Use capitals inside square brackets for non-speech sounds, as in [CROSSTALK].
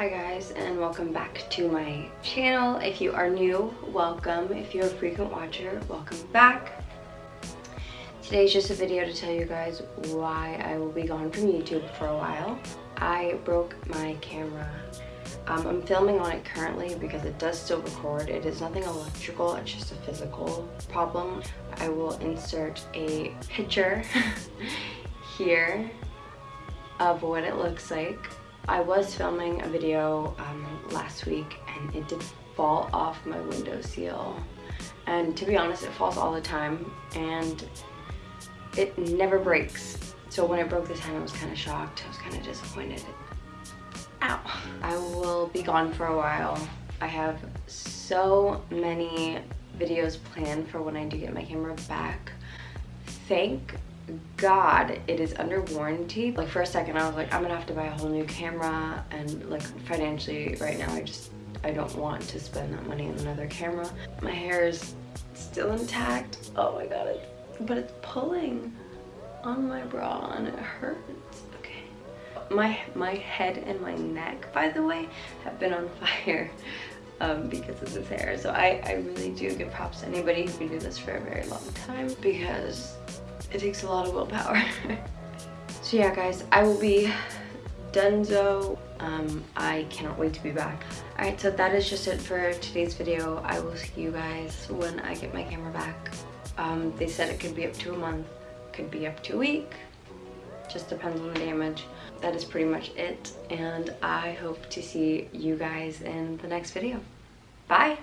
Hi guys and welcome back to my channel. If you are new, welcome. If you're a frequent watcher, welcome back. Today's just a video to tell you guys why I will be gone from YouTube for a while. I broke my camera. Um, I'm filming on it currently because it does still record. It is nothing electrical, it's just a physical problem. I will insert a picture [LAUGHS] here of what it looks like I was filming a video um, last week and it did fall off my window seal. And to be honest, it falls all the time and it never breaks. So when it broke this time, I was kind of shocked. I was kind of disappointed. Ow. I will be gone for a while. I have so many videos planned for when I do get my camera back. Thank god it is under warranty. Like for a second i was like i'm gonna have to buy a whole new camera and like financially right now i just i don't want to spend that money on another camera. My hair is still intact. Oh my god but it's pulling on my bra and it hurts. Okay. My my head and my neck by the way have been on [LAUGHS] fire um, because of this hair. So I, I really do give props to anybody who can do this for a very long time because it takes a lot of willpower. [LAUGHS] so yeah guys, I will be donezo. Um, I cannot wait to be back. Alright, so that is just it for today's video. I will see you guys when I get my camera back. Um, they said it could be up to a month, could be up to a week, just depends on the damage. That is pretty much it, and I hope to see you guys in the next video. Bye!